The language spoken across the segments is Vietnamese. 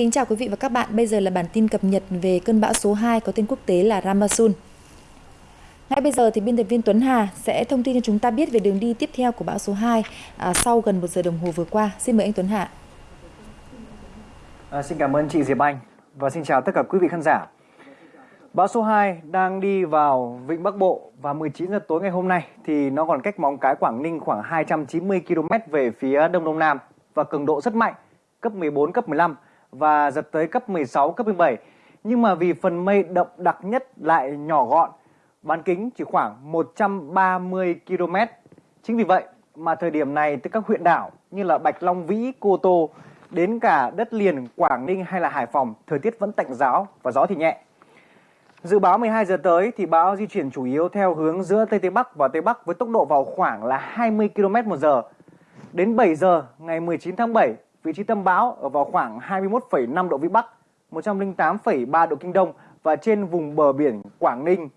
Kính chào quý vị và các bạn. Bây giờ là bản tin cập nhật về cơn bão số 2 có tên quốc tế là Ramasun. Ngay bây giờ thì biên tập viên Tuấn Hà sẽ thông tin cho chúng ta biết về đường đi tiếp theo của bão số 2 à, sau gần một giờ đồng hồ vừa qua. Xin mời anh Tuấn Hà. À, xin cảm ơn chị Diệp Anh và xin chào tất cả quý vị khán giả. Bão số 2 đang đi vào vịnh Bắc Bộ và 19 giờ tối ngày hôm nay thì nó còn cách Móng Cái Quảng Ninh khoảng 290 km về phía đông đông nam và cường độ rất mạnh, cấp 14, cấp 15 và giật tới cấp 16, cấp 17. Nhưng mà vì phần mây đậm đặc nhất lại nhỏ gọn, bán kính chỉ khoảng 130 km. Chính vì vậy mà thời điểm này từ các huyện đảo như là Bạch Long Vĩ, Cô Tô đến cả đất liền Quảng Ninh hay là Hải Phòng, thời tiết vẫn tạnh giáo và gió thì nhẹ. Dự báo 12 giờ tới thì bão di chuyển chủ yếu theo hướng giữa Tây Tây Bắc và Tây Bắc với tốc độ vào khoảng là 20 km một giờ. Đến 7 giờ ngày 19 tháng 7, vị trí tâm bão ở vào khoảng 21,5 độ Vĩ Bắc, 108,3 độ Kinh Đông và trên vùng bờ biển Quảng Ninh.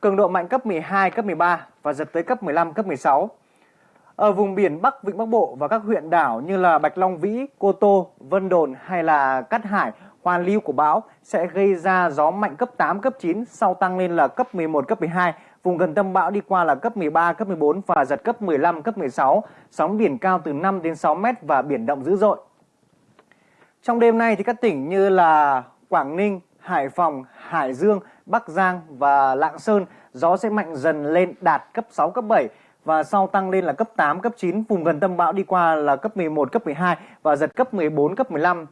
Cường độ mạnh cấp 12, cấp 13 và giật tới cấp 15, cấp 16. Ở vùng biển Bắc Vịnh Bắc Bộ và các huyện đảo như là Bạch Long Vĩ, Cô Tô, Vân Đồn hay là Cát Hải, hoàn lưu của bão sẽ gây ra gió mạnh cấp 8, cấp 9, sau tăng lên là cấp 11, cấp 12. Vùng gần tâm bão đi qua là cấp 13, cấp 14 và giật cấp 15, cấp 16. Sóng biển cao từ 5 đến 6 mét và biển động dữ dội. Trong đêm nay thì các tỉnh như là Quảng Ninh, Hải Phòng, Hải Dương, Bắc Giang và Lạng Sơn gió sẽ mạnh dần lên đạt cấp 6, cấp 7 và sau tăng lên là cấp 8, cấp 9, vùng gần tâm bão đi qua là cấp 11, cấp 12 và giật cấp 14, cấp 15.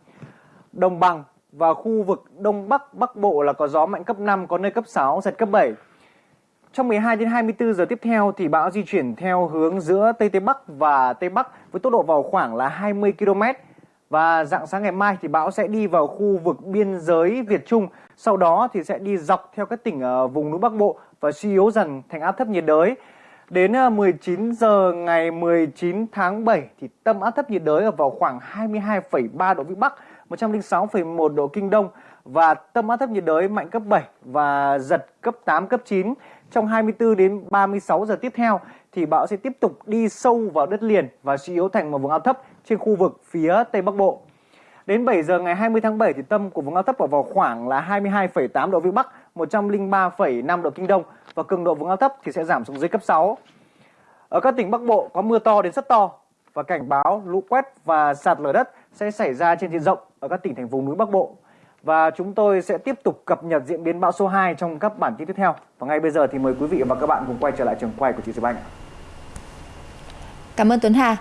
Đồng bằng và khu vực Đông Bắc, Bắc Bộ là có gió mạnh cấp 5, có nơi cấp 6, giật cấp 7. Trong 12 đến 24 giờ tiếp theo thì bão di chuyển theo hướng giữa Tây Tây Bắc và Tây Bắc với tốc độ vào khoảng là 20 km. Và dạng sáng ngày mai thì bão sẽ đi vào khu vực biên giới Việt Trung, sau đó thì sẽ đi dọc theo các tỉnh ở vùng núi Bắc Bộ và suy yếu dần thành áp thấp nhiệt đới. Đến ờ, 19 giờ ngày 19 tháng 7 thì tâm áp thấp nhiệt đới ở vào khoảng 22,3 độ Vĩ Bắc, 106,1 độ Kinh Đông và tâm áp thấp nhiệt đới mạnh cấp 7 và giật cấp 8, cấp 9. Trong 24 đến 36 giờ tiếp theo thì bão sẽ tiếp tục đi sâu vào đất liền và suy yếu thành một vùng áp thấp trên khu vực phía Tây Bắc Bộ. Đến 7 giờ ngày 20 tháng 7 thì tâm của vùng áp thấp ở vào khoảng là 22,8 độ Vĩ Bắc, 103,5 độ Kinh Đông và cường độ vùng áp thấp thì sẽ giảm xuống dưới cấp 6. Ở các tỉnh Bắc Bộ có mưa to đến rất to và cảnh báo lũ quét và sạt lở đất sẽ xảy ra trên diện rộng ở các tỉnh thành vùng núi Bắc Bộ. Và chúng tôi sẽ tiếp tục cập nhật diễn biến bão số 2 trong các bản tin tiếp theo. Và ngay bây giờ thì mời quý vị và các bạn cùng quay trở lại trường quay của chị Diệp Anh. Cảm ơn Tuấn Hà.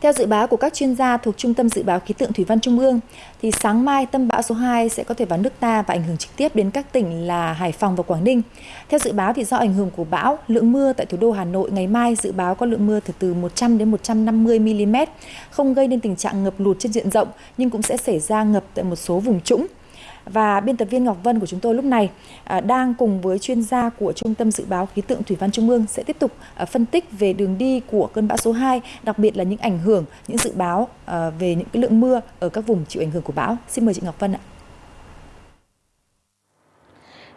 Theo dự báo của các chuyên gia thuộc Trung tâm Dự báo Khí tượng Thủy văn Trung ương, thì sáng mai tâm bão số 2 sẽ có thể vào nước ta và ảnh hưởng trực tiếp đến các tỉnh là Hải Phòng và Quảng Ninh. Theo dự báo thì do ảnh hưởng của bão, lượng mưa tại thủ đô Hà Nội ngày mai dự báo có lượng mưa từ từ 100 đến 150 mm, không gây nên tình trạng ngập lụt trên diện rộng nhưng cũng sẽ xảy ra ngập tại một số vùng trũng và biên tập viên Ngọc Vân của chúng tôi lúc này à, đang cùng với chuyên gia của Trung tâm Dự báo Khí tượng Thủy văn Trung ương sẽ tiếp tục à, phân tích về đường đi của cơn bão số 2, đặc biệt là những ảnh hưởng, những dự báo à, về những cái lượng mưa ở các vùng chịu ảnh hưởng của bão. Xin mời chị Ngọc Vân ạ.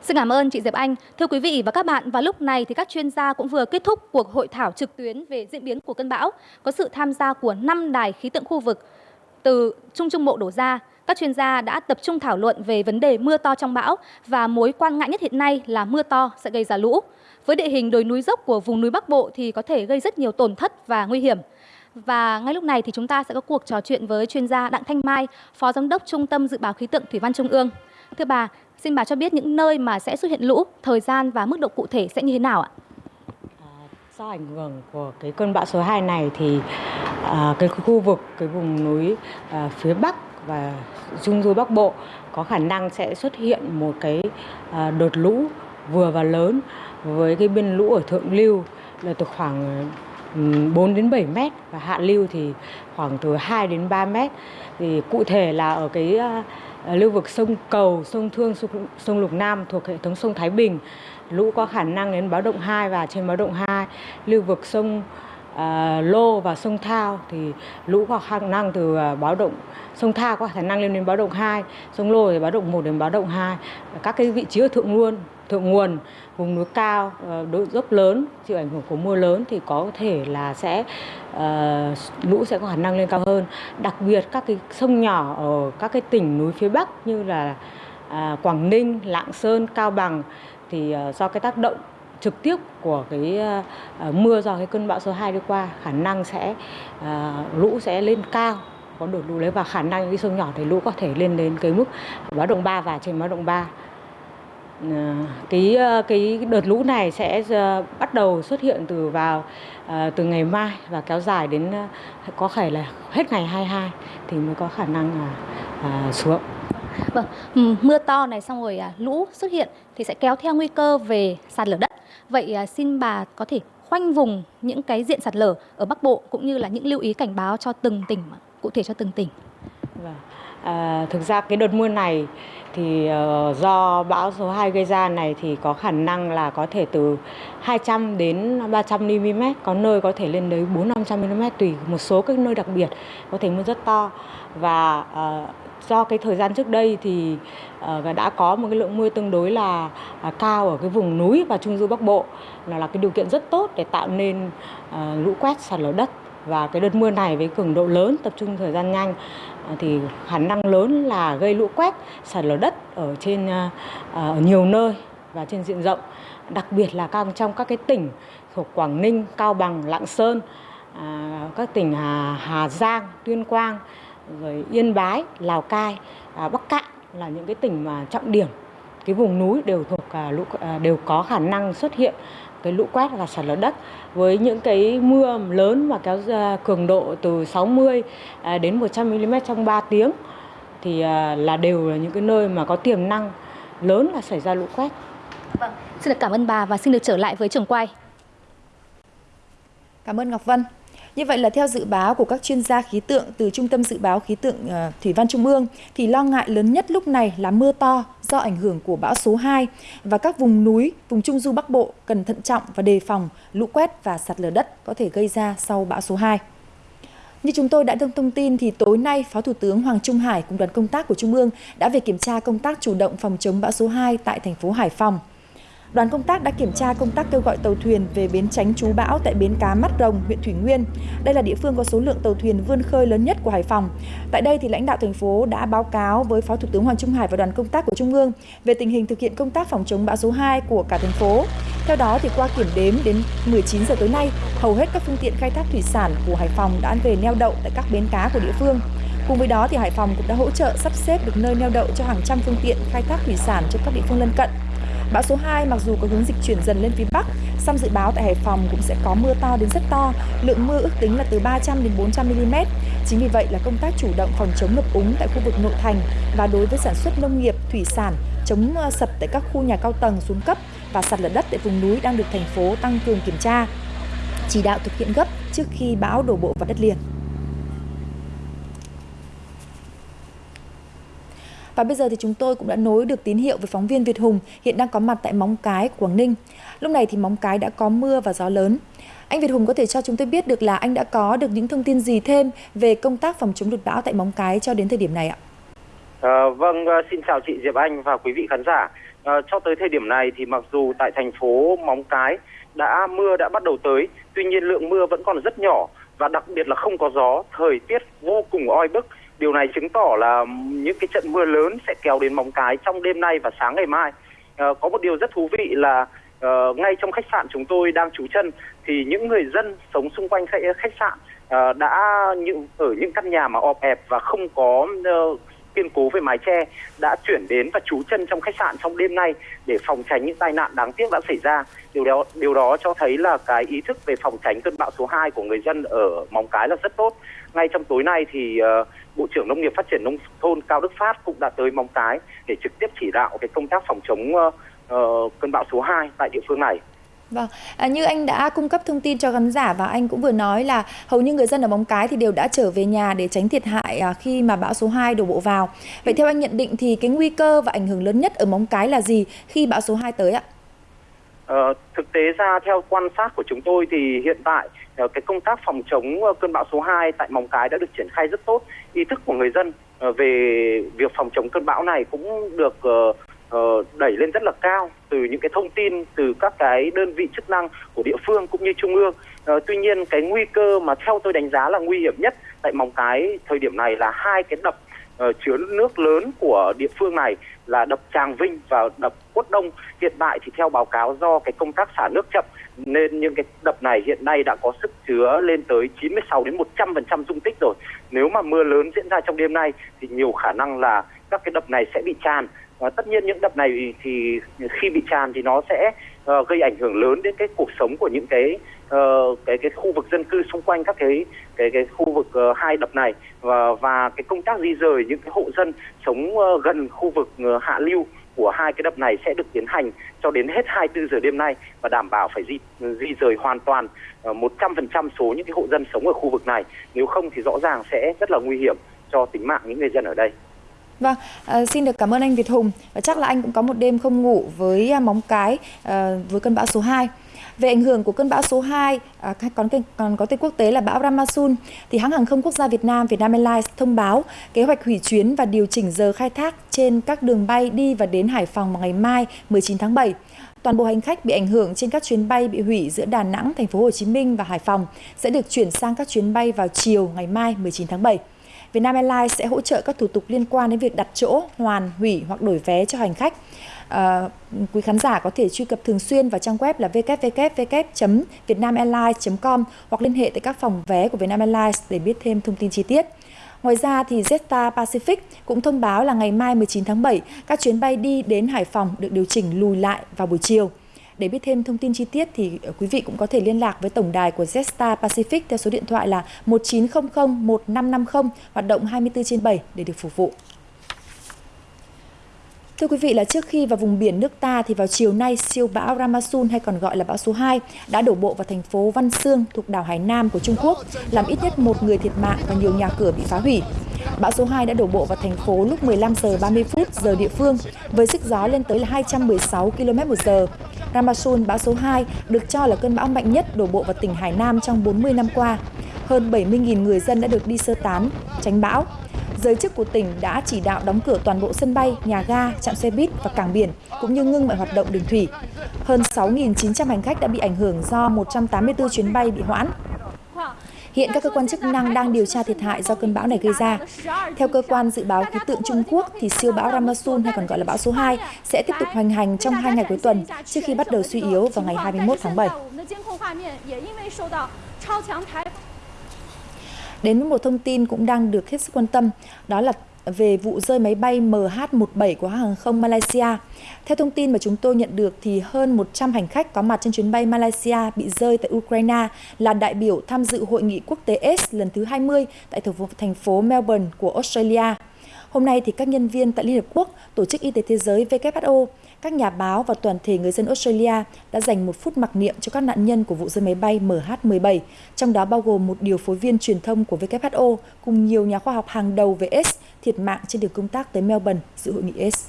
Xin cảm ơn chị Diệp Anh. Thưa quý vị và các bạn, vào lúc này thì các chuyên gia cũng vừa kết thúc cuộc hội thảo trực tuyến về diễn biến của cơn bão, có sự tham gia của 5 đài khí tượng khu vực từ Trung Trung Bộ đổ ra các chuyên gia đã tập trung thảo luận về vấn đề mưa to trong bão và mối quan ngại nhất hiện nay là mưa to sẽ gây ra lũ. Với địa hình đồi núi dốc của vùng núi Bắc Bộ thì có thể gây rất nhiều tổn thất và nguy hiểm. Và ngay lúc này thì chúng ta sẽ có cuộc trò chuyện với chuyên gia Đặng Thanh Mai, Phó Giám đốc Trung tâm Dự báo Khí tượng Thủy văn Trung ương. Thưa bà, xin bà cho biết những nơi mà sẽ xuất hiện lũ, thời gian và mức độ cụ thể sẽ như thế nào ạ? À, do ảnh hưởng của cái cơn bão số 2 này thì à, cái khu vực cái vùng núi à, phía Bắc và Trung du Bắc Bộ có khả năng sẽ xuất hiện một cái à, đợt lũ vừa và lớn với cái biên lũ ở thượng lưu là từ khoảng 4 đến 7 mét và hạ lưu thì khoảng từ 2 đến 3 mét. Thì cụ thể là ở cái à, à, lưu vực sông Cầu, sông Thương, sông, Lục Nam thuộc hệ thống sông Thái Bình, lũ có khả năng đến báo động 2 và trên báo động 2. Lưu vực sông Ờ, lô và sông Thao thì lũ có khả năng từ ờ, báo động sông Thao có khả năng lên đến báo động 2, sông Lô thì báo động 1 đến báo động 2. Các cái vị trí ở thượng nguồn, thượng nguồn, vùng núi cao, ờ, độ dốc lớn, chịu ảnh hưởng của mưa lớn thì có thể là sẽ uh, lũ sẽ có khả năng lên cao hơn. Đặc biệt các cái sông nhỏ ở các cái tỉnh núi phía Bắc như là uh, Quảng Ninh, Lạng Sơn, Cao Bằng thì uh, do cái tác động trực tiếp của cái ờ, ờ, mưa do cái cơn bão số 2 đi qua khả năng sẽ ờ, lũ sẽ lên cao có đổ lũ lấy và khả năng cái sông nhỏ thì lũ có thể lên đến cái mức báo động 3 và trên báo động 3 cái cái đợt lũ này sẽ bắt đầu xuất hiện từ vào từ ngày mai và kéo dài đến có thể là hết ngày 22 thì mới có khả năng là à, xuống. Vâng, mưa to này xong rồi à, lũ xuất hiện thì sẽ kéo theo nguy cơ về sạt lở đất. Vậy à, xin bà có thể khoanh vùng những cái diện sạt lở ở Bắc Bộ cũng như là những lưu ý cảnh báo cho từng tỉnh cụ thể cho từng tỉnh. Vâng. À, thực ra cái đợt mưa này thì uh, do bão số 2 gây ra này thì có khả năng là có thể từ 200 đến 300 mm, có nơi có thể lên đến 4 500 mm tùy một số các nơi đặc biệt có thể mưa rất to và uh, do cái thời gian trước đây thì ờ, đã có một cái lượng mưa tương đối là à, cao ở cái vùng núi và trung du bắc bộ là là cái điều kiện rất tốt để tạo nên ờ, lũ quét sạt lở đất. Và cái đợt mưa này với cường độ lớn tập trung thời gian nhanh ờ, thì khả năng lớn là gây lũ quét sạt lở đất ở trên ở nhiều nơi và trên diện rộng đặc biệt là các trong các cái tỉnh thuộc Quảng Ninh, Cao Bằng, Lạng Sơn, các tỉnh Hà, Hà Giang, Tuyên Quang, rồi Yên Bái, Lào Cai, Bắc Cạn là những cái tỉnh mà trọng điểm cái vùng núi đều thuộc lũ đều có khả năng xuất hiện cái lũ quét và sạt lở đất với những cái mưa lớn và kéo ra cường độ từ 60 à, đến 100 mm trong 3 tiếng thì à, là đều là những cái nơi mà có tiềm năng lớn là xảy ra lũ quét. Vâng, xin được cảm ơn bà và xin được trở lại với trường quay. Cảm ơn Ngọc Vân. Như vậy là theo dự báo của các chuyên gia khí tượng từ Trung tâm Dự báo Khí tượng ờ, Thủy văn Trung ương thì lo ngại lớn nhất lúc này là mưa to do ảnh hưởng của bão số 2 và các vùng núi, vùng Trung Du Bắc Bộ cần thận trọng và đề phòng lũ quét và sạt lở đất có thể gây ra sau bão số 2. Như chúng tôi đã thông thông tin thì tối nay Phó Thủ tướng Hoàng Trung Hải cùng đoàn công tác của Trung ương đã về kiểm tra công tác chủ động phòng chống bão số 2 tại thành phố Hải Phòng. Đoàn công tác đã kiểm tra công tác kêu gọi tàu thuyền về bến tránh trú bão tại bến cá Mắt Rồng, huyện Thủy Nguyên. Đây là địa phương có số lượng tàu thuyền vươn khơi lớn nhất của Hải Phòng. Tại đây thì lãnh đạo thành phố đã báo cáo với Phó Thủ tướng Hoàng Trung Hải và đoàn công tác của Trung ương về tình hình thực hiện công tác phòng chống bão số 2 của cả thành phố. Theo đó thì qua kiểm đếm đến 19 giờ tối nay, hầu hết các phương tiện khai thác thủy sản của Hải Phòng đã về neo đậu tại các bến cá của địa phương. Cùng với đó thì Hải Phòng cũng đã hỗ trợ sắp xếp được nơi neo đậu cho hàng trăm phương tiện khai thác thủy sản cho các địa phương lân cận. Bão số 2 mặc dù có hướng dịch chuyển dần lên phía Bắc, song dự báo tại Hải Phòng cũng sẽ có mưa to đến rất to, lượng mưa ước tính là từ 300 đến 400 mm. Chính vì vậy là công tác chủ động phòng chống ngập úng tại khu vực nội thành và đối với sản xuất nông nghiệp, thủy sản, chống ờ, sập tại các khu nhà cao tầng xuống cấp và sạt lở đất tại vùng núi đang được thành phố tăng cường kiểm tra, chỉ đạo thực hiện gấp trước khi bão đổ bộ vào đất liền. Và bây giờ thì chúng tôi cũng đã nối được tín hiệu với phóng viên Việt Hùng hiện đang có mặt tại Móng Cái, Quảng Ninh. Lúc này thì Móng Cái đã có mưa và gió lớn. Anh Việt Hùng có thể cho chúng tôi biết được là anh đã có được những thông tin gì thêm về công tác phòng chống lụt bão tại Móng Cái cho đến thời điểm này ạ? À, vâng, ờ, xin chào chị Diệp Anh và quý vị khán giả. À, cho tới thời điểm này thì mặc dù tại thành phố Móng Cái đã mưa đã bắt đầu tới, tuy nhiên lượng mưa vẫn còn rất nhỏ và đặc biệt là không có gió, thời tiết vô cùng oi bức Điều này chứng tỏ là những cái trận mưa lớn sẽ kéo đến Móng Cái trong đêm nay và sáng ngày mai. À, có một điều rất thú vị là uh, ngay trong khách sạn chúng tôi đang trú chân thì những người dân sống xung quanh khách, khách sạn uh, đã những ở những căn nhà mà ọp ẹp và không có uh, kiên cố về mái che đã chuyển đến và trú chân trong khách sạn trong đêm nay để phòng tránh những tai nạn đáng tiếc đã xảy ra. Điều đó điều đó cho thấy là cái ý thức về phòng tránh cơn bão số 2 của người dân ở Móng Cái là rất tốt. Ngay trong tối nay thì uh, Bộ trưởng Nông nghiệp Phát triển Nông thôn Cao Đức Phát cũng đã tới Móng Cái để trực tiếp chỉ đạo cái công tác phòng chống uh, cơn bão số 2 tại địa phương này. Vâng, à, như anh đã cung cấp thông tin cho khán giả và anh cũng vừa nói là hầu như người dân ở Móng Cái thì đều đã trở về nhà để tránh thiệt hại à, khi mà bão số 2 đổ bộ vào. Vậy theo anh nhận định thì cái nguy cơ và ảnh hưởng lớn nhất ở Móng Cái là gì khi bão số 2 tới ạ? Ờ, thực tế ra theo quan sát của chúng tôi thì hiện tại Ờ, cái công tác phòng chống ờ, cơn bão số 2 tại Móng Cái đã được triển khai rất tốt. Ý thức của người dân ờ, về việc phòng chống cơn bão này cũng được đẩy lên rất là cao từ những cái thông tin từ các cái đơn vị chức năng của địa phương cũng như trung ương. Ờ, tuy nhiên cái nguy cơ mà theo tôi đánh giá là nguy hiểm nhất tại Móng Cái thời điểm này là hai cái đập uh, chứa nước lớn của địa phương này là đập Tràng Vinh và đập Quất Đông. Hiện tại thì theo báo cáo do cái công tác xả nước chậm nên những cái đập này hiện nay đã có sức chứa lên tới 96 đến 100% dung tích rồi. Nếu mà mưa lớn diễn ra trong đêm nay thì nhiều khả năng là các cái đập này sẽ bị tràn. Và tất nhiên những đập này thì khi bị tràn thì nó sẽ uh, gây ảnh hưởng lớn đến cái cuộc sống của những cái uh, cái cái khu vực dân cư xung quanh các cái cái cái khu vực uh, hai đập này và và cái công tác di rời những cái hộ dân sống uh, gần khu vực uh, hạ lưu của hai cái đập này sẽ được tiến hành cho đến hết 24 giờ đêm nay và đảm bảo phải di ừ, di rời hoàn toàn uh, 100% số những cái hộ dân sống ở khu vực này. Nếu không thì rõ ràng sẽ rất là nguy hiểm cho tính mạng những người dân ở đây. Vâng, à, xin được cảm ơn anh Việt Hùng. Và chắc là anh cũng có một đêm không ngủ với à, móng cái à, với cơn bão số 2. Về ảnh hưởng của cơn bão số 2, à, còn, còn có tên quốc tế là bão Ramasun, thì hãng hàng không quốc gia Việt Nam, Vietnam Airlines thông báo kế hoạch hủy chuyến và điều chỉnh giờ khai thác trên các đường bay đi và đến Hải Phòng vào ngày mai 19 tháng 7. Toàn bộ hành khách bị ảnh hưởng trên các chuyến bay bị hủy giữa Đà Nẵng, Thành phố Hồ Chí Minh và Hải Phòng sẽ được chuyển sang các chuyến bay vào chiều ngày mai 19 tháng 7. Vietnam Airlines sẽ hỗ trợ các thủ tục liên quan đến việc đặt chỗ, hoàn, hủy hoặc đổi vé cho hành khách. À, quý khán giả có thể truy cập thường xuyên vào trang web là www.vietnamairlines.com hoặc liên hệ tại các phòng vé của Vietnam Airlines để biết thêm thông tin chi tiết. Ngoài ra thì Jetstar Pacific cũng thông báo là ngày mai 19 tháng 7, các chuyến bay đi đến Hải Phòng được điều chỉnh lùi lại vào buổi chiều. Để biết thêm thông tin chi tiết thì ờ, quý vị cũng có thể liên lạc với tổng đài của Jetstar Pacific theo số điện thoại là 1900 1550 hoạt động 24 trên 7 để được phục vụ. Thưa quý vị là trước khi vào vùng biển nước ta thì vào chiều nay siêu bão Ramasun hay còn gọi là bão số 2 đã đổ bộ vào thành phố Văn Xương thuộc đảo Hải Nam của Trung Quốc, làm ít nhất một người thiệt mạng và nhiều nhà cửa bị phá hủy. Bão số 2 đã đổ bộ vào thành phố lúc 15 giờ 30 phút giờ địa phương với sức gió lên tới là 216 km một giờ. Ramasun bão số 2 được cho là cơn bão mạnh nhất đổ bộ vào tỉnh Hải Nam trong 40 năm qua. Hơn 70.000 người dân đã được đi sơ tán, tránh bão giới chức của tỉnh đã chỉ đạo đóng cửa toàn bộ sân bay, nhà ga, trạm xe buýt và cảng biển, cũng như ngưng mọi hoạt động đường thủy. Hơn 6.900 hành khách đã bị ảnh hưởng do 184 chuyến bay bị hoãn. Hiện các cơ quan chức năng đang điều tra thiệt hại do cơn bão này gây ra. Theo cơ quan dự báo khí tượng Trung Quốc thì siêu bão Ramasun hay còn gọi là bão số 2 sẽ tiếp tục hoành hành trong hai ngày cuối tuần trước khi bắt đầu suy yếu vào ngày 21 tháng 7. Đến với một thông tin cũng đang được hết sức quan tâm, đó là về vụ rơi máy bay MH17 của hàng không Malaysia. Theo thông tin mà chúng tôi nhận được thì hơn 100 hành khách có mặt trên chuyến bay Malaysia bị rơi tại Ukraine là đại biểu tham dự hội nghị quốc tế S lần thứ 20 tại thành phố Melbourne của Australia. Hôm nay thì các nhân viên tại Liên Hợp Quốc, Tổ chức Y tế Thế giới WHO, các nhà báo và toàn thể người dân Australia đã dành một phút mặc niệm cho các nạn nhân của vụ rơi máy bay MH17, trong đó bao gồm một điều phối viên truyền thông của WHO cùng nhiều nhà khoa học hàng đầu về AIDS thiệt mạng trên đường công tác tới Melbourne dự hội nghị AIDS.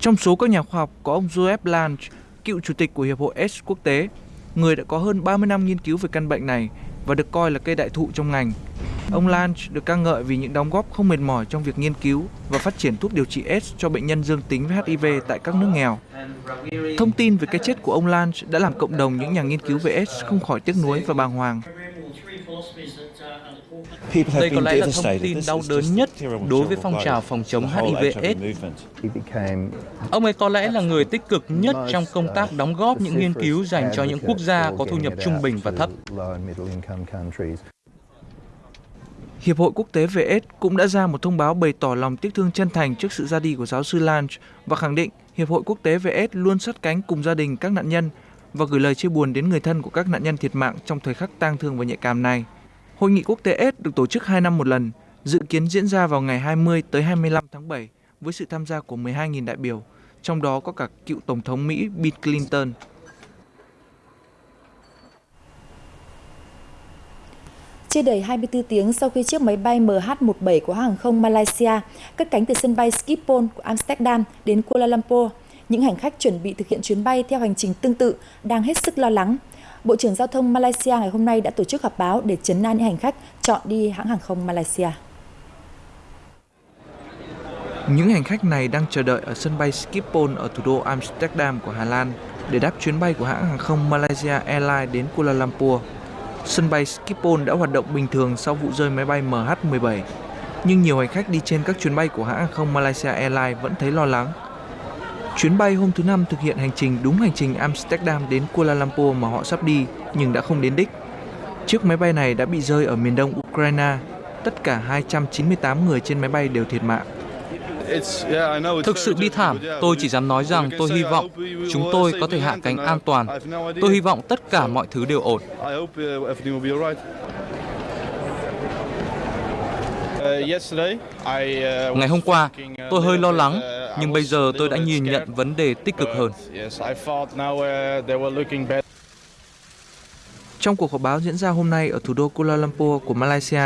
Trong số các nhà khoa học có ông Joseph Lange, cựu chủ tịch của Hiệp hội AIDS quốc tế, người đã có hơn 30 năm nghiên cứu về căn bệnh này và được coi là cây đại thụ trong ngành. Ông Lange được ca ngợi vì những đóng góp không mệt mỏi trong việc nghiên cứu và phát triển thuốc điều trị AIDS cho bệnh nhân dương tính với HIV tại các nước nghèo. Thông tin về cái chết của ông Lange đã làm cộng đồng những nhà nghiên cứu về AIDS không khỏi tiếc nuối và bàng hoàng. Đây có lẽ là thông tin đau đớn nhất đối với phong trào phòng chống HIV/AIDS. Ông ấy có lẽ là người tích cực nhất trong công tác đóng góp những nghiên cứu dành cho những quốc gia có thu nhập trung bình và thấp. Hiệp hội Quốc tế về AIDS cũng đã ra một thông báo bày tỏ lòng tiếc thương chân thành trước sự ra đi của giáo sư Lange và khẳng định Hiệp hội Quốc tế về AIDS luôn sát cánh cùng gia đình các nạn nhân và gửi lời chia buồn đến người thân của các nạn nhân thiệt mạng trong thời khắc tang thương và nhạy cảm này. Hội nghị quốc tế AIDS được tổ chức 2 năm một lần, dự kiến diễn ra vào ngày 20 tới 25 tháng 7 với sự tham gia của 12.000 đại biểu, trong đó có cả cựu Tổng thống Mỹ Bill Clinton. Chưa đầy 24 tiếng sau khi chiếc máy bay MH17 của hàng không Malaysia cất cánh từ sân bay Schiphol của Amsterdam đến Kuala Lumpur, những hành khách chuẩn bị thực hiện chuyến bay theo hành trình tương tự đang hết sức lo lắng. Bộ trưởng Giao thông Malaysia ngày hôm nay đã tổ chức họp báo để chấn an những hành khách chọn đi hãng hàng không Malaysia. Những hành khách này đang chờ đợi ở sân bay Schiphol ở thủ đô Amsterdam của Hà Lan để đáp chuyến bay của hãng hàng không Malaysia Airlines đến Kuala Lumpur. Sân bay Schiphol đã hoạt động bình thường sau vụ rơi máy bay MH17, nhưng nhiều hành khách đi trên các chuyến bay của hãng hàng không Malaysia Airlines vẫn thấy lo lắng. Chuyến bay hôm thứ Năm thực hiện hành trình đúng hành trình Amsterdam đến Kuala Lumpur mà họ sắp đi nhưng đã không đến đích. Chiếc máy bay này đã bị rơi ở miền đông Ukraine. Tất cả 298 người trên máy bay đều thiệt mạng. Thực sự bi thảm, tôi chỉ dám nói rằng tôi hy vọng chúng tôi có thể hạ cánh an toàn. Tôi hy vọng tất cả mọi thứ đều ổn. Ngày hôm qua, tôi hơi lo lắng, nhưng bây giờ tôi đã nhìn nhận vấn đề tích cực hơn. Trong cuộc họp báo diễn ra hôm nay ở thủ đô Kuala Lumpur của Malaysia,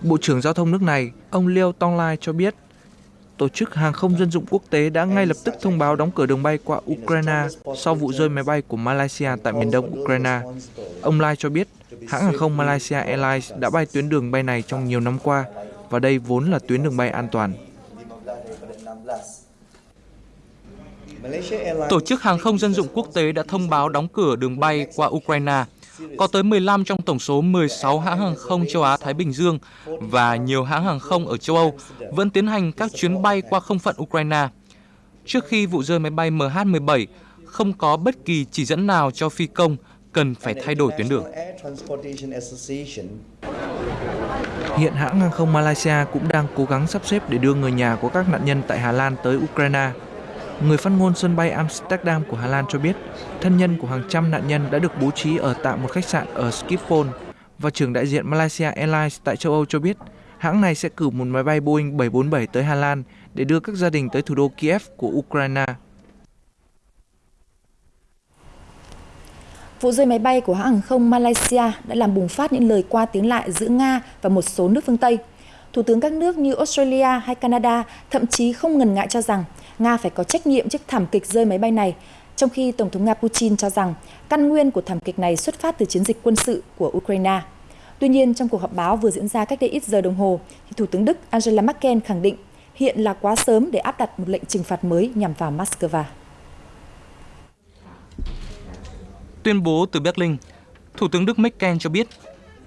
Bộ trưởng Giao thông nước này, ông Leo Tong Lai cho biết Tổ chức Hàng không Dân dụng Quốc tế đã ngay lập tức thông báo đóng cửa đường bay qua Ukraine sau vụ rơi máy bay của Malaysia tại miền đông Ukraine. Ông Lai cho biết hãng hàng không Malaysia Airlines đã bay tuyến đường bay này trong nhiều năm qua và đây vốn là tuyến đường bay an toàn. Tổ chức Hàng không Dân dụng Quốc tế đã thông báo đóng cửa đường bay qua Ukraine có tới 15 trong tổng số 16 hãng hàng không châu Á-Thái Bình Dương và nhiều hãng hàng không ở châu Âu vẫn tiến hành các chuyến bay qua không phận Ukraine. Trước khi vụ rơi máy bay MH17, không có bất kỳ chỉ dẫn nào cho phi công cần phải thay đổi tuyến đường. Hiện hãng hàng không Malaysia cũng đang cố gắng sắp xếp để đưa người nhà của các nạn nhân tại Hà Lan tới Ukraine. Người phát ngôn sân bay Amsterdam của Hà Lan cho biết, thân nhân của hàng trăm nạn nhân đã được bố trí ở tạm một khách sạn ở Schiphol và trưởng đại diện Malaysia Airlines tại châu Âu cho biết hãng này sẽ cử một máy bay Boeing 747 tới Hà Lan để đưa các gia đình tới thủ đô Kiev của Ukraine. Vụ rơi máy bay của hãng hàng không Malaysia đã làm bùng phát những lời qua tiếng lại giữa Nga và một số nước phương Tây. Thủ tướng các nước như Australia hay Canada thậm chí không ngần ngại cho rằng Nga phải có trách nhiệm trước thảm kịch rơi máy bay này, trong khi Tổng thống Nga Putin cho rằng căn nguyên của thảm kịch này xuất phát từ chiến dịch quân sự của Ukraine. Tuy nhiên, trong cuộc họp báo vừa diễn ra cách đây ít giờ đồng hồ, thì Thủ tướng Đức Angela Merkel khẳng định hiện là quá sớm để áp đặt một lệnh trừng phạt mới nhằm vào Moscow. Tuyên bố từ Berlin, Thủ tướng Đức Merkel cho biết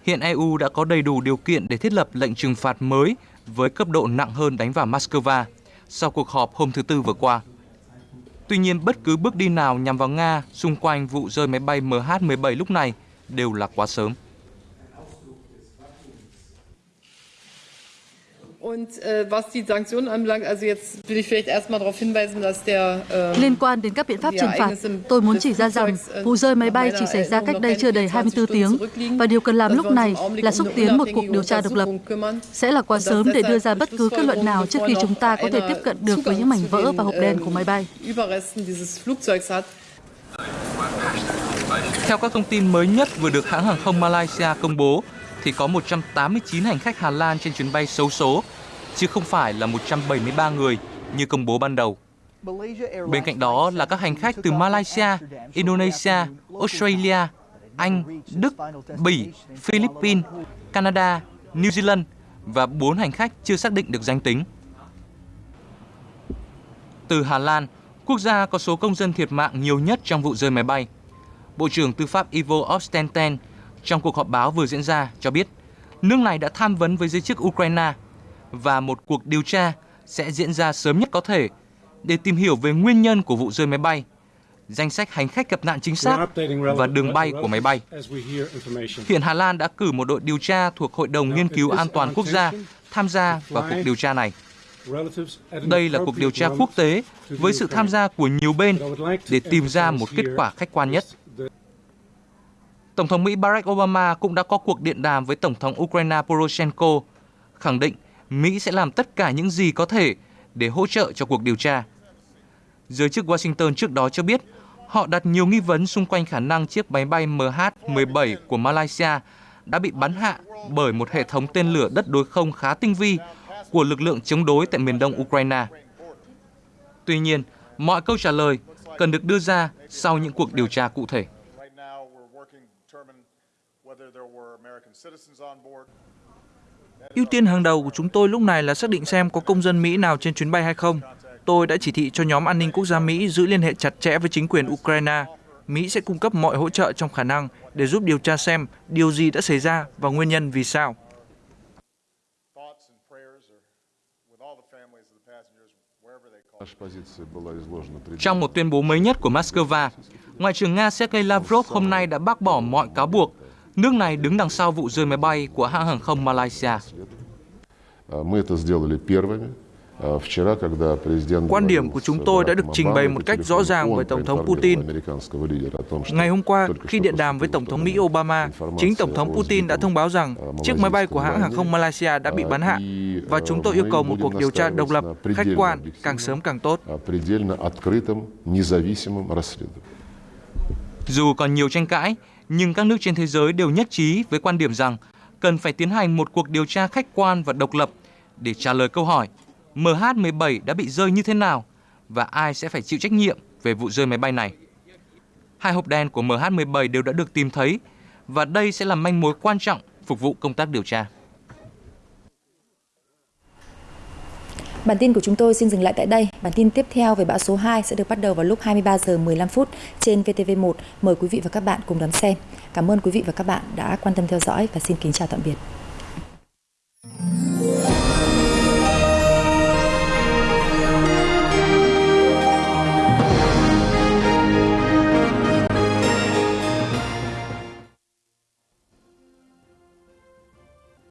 hiện EU đã có đầy đủ điều kiện để thiết lập lệnh trừng phạt mới với cấp độ nặng hơn đánh vào Moscow sau cuộc họp hôm thứ Tư vừa qua. Tuy nhiên, bất cứ bước đi nào nhằm vào Nga xung quanh vụ rơi máy bay MH17 lúc này đều là quá sớm. Liên quan đến các biện pháp trừng phạt, tôi muốn chỉ ra rằng äh, vụ rơi máy bay chỉ xảy ra cách đây chưa đầy 24 tiếng và điều cần làm lúc này là xúc tiến một cuộc điều tra độc lập. Sẽ là quá sớm để đưa ra bất cứ kết luận nào trước khi chúng ta có thể tiếp cận được với những mảnh vỡ và hộp đen của máy bay. Theo các thông tin mới nhất vừa được hãng hàng không Malaysia công bố, thì có 189 hành khách Hà Lan trên chuyến bay xấu số, chứ không phải là 173 người như công bố ban đầu. Bên cạnh đó là các hành khách từ Malaysia, Indonesia, Australia, Anh, Đức, Bỉ, Philippines, Canada, New Zealand và 4 hành khách chưa xác định được danh tính. Từ Hà Lan, quốc gia có số công dân thiệt mạng nhiều nhất trong vụ rơi máy bay. Bộ trưởng Tư pháp Ivo Ostenten trong cuộc họp báo vừa diễn ra cho biết nước này đã tham vấn với giới chức Ukraine và một cuộc điều tra sẽ diễn ra sớm nhất có thể để tìm hiểu về nguyên nhân của vụ rơi máy bay, danh sách hành khách gặp nạn chính xác và đường bay của máy bay. Hiện Hà Lan đã cử một đội điều tra thuộc Hội đồng Nghiên cứu An toàn Quốc gia tham gia vào cuộc điều tra này. Đây là cuộc điều tra quốc tế với sự tham gia của nhiều bên để tìm ra một kết quả khách quan nhất. Tổng thống Mỹ Barack Obama cũng đã có cuộc điện đàm với Tổng thống Ukraine Poroshenko, khẳng định Mỹ sẽ làm tất cả những gì có thể để hỗ trợ cho cuộc điều tra. Giới chức Washington trước đó cho biết họ đặt nhiều nghi vấn xung quanh khả năng chiếc máy bay MH17 của Malaysia đã bị bắn hạ bởi một hệ thống tên lửa đất đối không khá tinh vi của lực lượng chống đối tại miền đông Ukraine. Tuy nhiên, Mọi câu trả lời cần được đưa ra sau những cuộc điều tra cụ thể. Ưu tiên hàng đầu của chúng tôi lúc này là xác định xem có công dân Mỹ nào trên chuyến bay hay không. Tôi đã chỉ thị cho nhóm an ninh quốc gia Mỹ giữ liên hệ chặt chẽ với chính quyền Ukraine. Mỹ sẽ cung cấp mọi hỗ trợ trong khả năng để giúp điều tra xem điều gì đã xảy ra và nguyên nhân vì sao. Trong một tuyên bố mới nhất của Moscow, Ngoại trưởng Nga Sergei Lavrov hôm nay đã bác bỏ mọi cáo buộc nước này đứng đằng sau vụ rơi máy bay của hãng hàng không Malaysia. Quan điểm của chúng tôi đã được trình bày một cách rõ ràng với Tổng thống Putin. Ngày hôm qua, khi điện đàm với Tổng thống Mỹ Obama, chính Tổng thống Putin đã thông báo rằng chiếc máy bay của hãng hàng không Malaysia đã bị bắn hạ và chúng tôi yêu cầu một cuộc điều tra độc lập, khách quan, càng sớm càng tốt. Dù còn nhiều tranh cãi, nhưng các nước trên thế giới đều nhất trí với quan điểm rằng cần phải tiến hành một cuộc điều tra khách quan và độc lập để trả lời câu hỏi MH17 đã bị rơi như thế nào và ai sẽ phải chịu trách nhiệm về vụ rơi máy bay này. Hai hộp đen của MH17 đều đã được tìm thấy và đây sẽ là manh mối quan trọng phục vụ công tác điều tra. Bản tin của chúng tôi xin dừng lại tại đây. Bản tin tiếp theo về bão số 2 sẽ được bắt đầu vào lúc 23 giờ 15 phút trên VTV1. Mời quý vị và các bạn cùng đón xem. Cảm ơn quý vị và các bạn đã quan tâm theo dõi và xin kính chào tạm biệt.